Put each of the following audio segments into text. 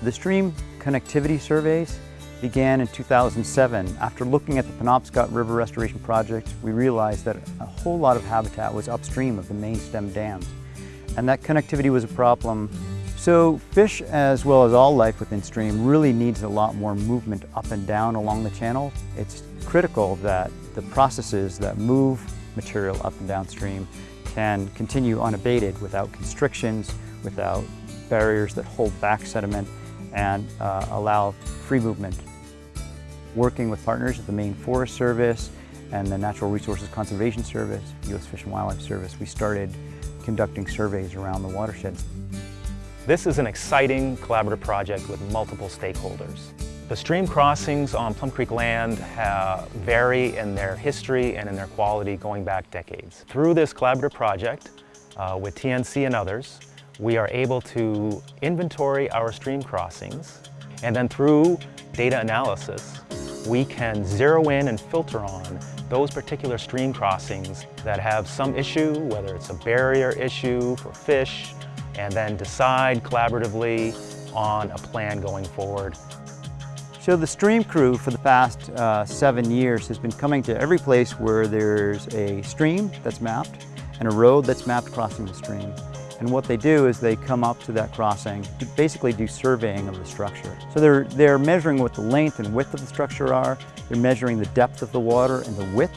The stream connectivity surveys began in 2007. After looking at the Penobscot River Restoration Project, we realized that a whole lot of habitat was upstream of the main stem dams, and that connectivity was a problem. So fish, as well as all life within stream, really needs a lot more movement up and down along the channel. It's critical that the processes that move material up and downstream can continue unabated without constrictions, without barriers that hold back sediment and uh, allow free movement. Working with partners at the Maine Forest Service and the Natural Resources Conservation Service, U.S. Fish and Wildlife Service, we started conducting surveys around the watersheds. This is an exciting collaborative project with multiple stakeholders. The stream crossings on Plum Creek land vary in their history and in their quality going back decades. Through this collaborative project uh, with TNC and others, we are able to inventory our stream crossings and then through data analysis, we can zero in and filter on those particular stream crossings that have some issue, whether it's a barrier issue for fish, and then decide collaboratively on a plan going forward. So the stream crew for the past uh, seven years has been coming to every place where there's a stream that's mapped and a road that's mapped crossing the stream. And what they do is they come up to that crossing to basically do surveying of the structure. So they're, they're measuring what the length and width of the structure are, they're measuring the depth of the water and the width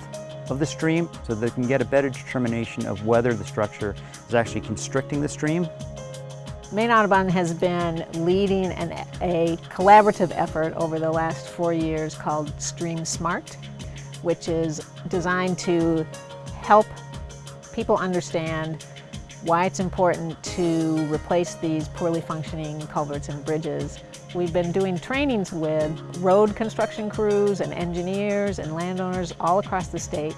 of the stream so they can get a better determination of whether the structure is actually constricting the stream. Maine Audubon has been leading an, a collaborative effort over the last four years called Stream Smart, which is designed to help people understand why it's important to replace these poorly functioning culverts and bridges. We've been doing trainings with road construction crews and engineers and landowners all across the state.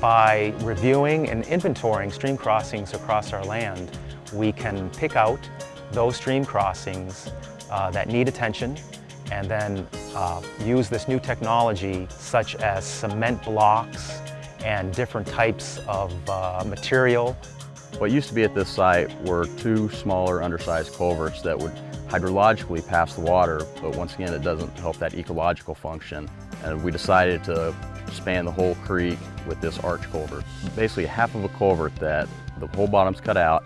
By reviewing and inventorying stream crossings across our land, we can pick out those stream crossings uh, that need attention and then uh, use this new technology such as cement blocks and different types of uh, material. What used to be at this site were two smaller undersized culverts that would hydrologically pass the water, but once again it doesn't help that ecological function. And we decided to span the whole creek with this arch culvert. Basically half of a culvert that the whole bottom's cut out,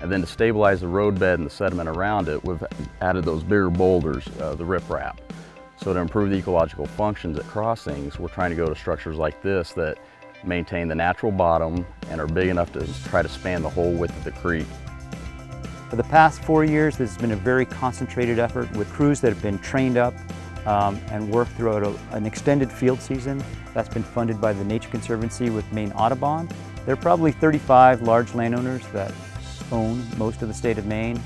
and then to stabilize the roadbed and the sediment around it, we've added those bigger boulders, uh, the riprap. So to improve the ecological functions at crossings, we're trying to go to structures like this that maintain the natural bottom and are big enough to try to span the whole width of the creek. For the past four years, this has been a very concentrated effort with crews that have been trained up um, and worked throughout a, an extended field season. That's been funded by the Nature Conservancy with Maine Audubon. There are probably 35 large landowners that own most of the state of Maine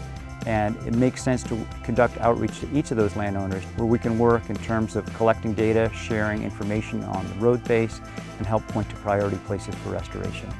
and it makes sense to conduct outreach to each of those landowners where we can work in terms of collecting data, sharing information on the road base, and help point to priority places for restoration.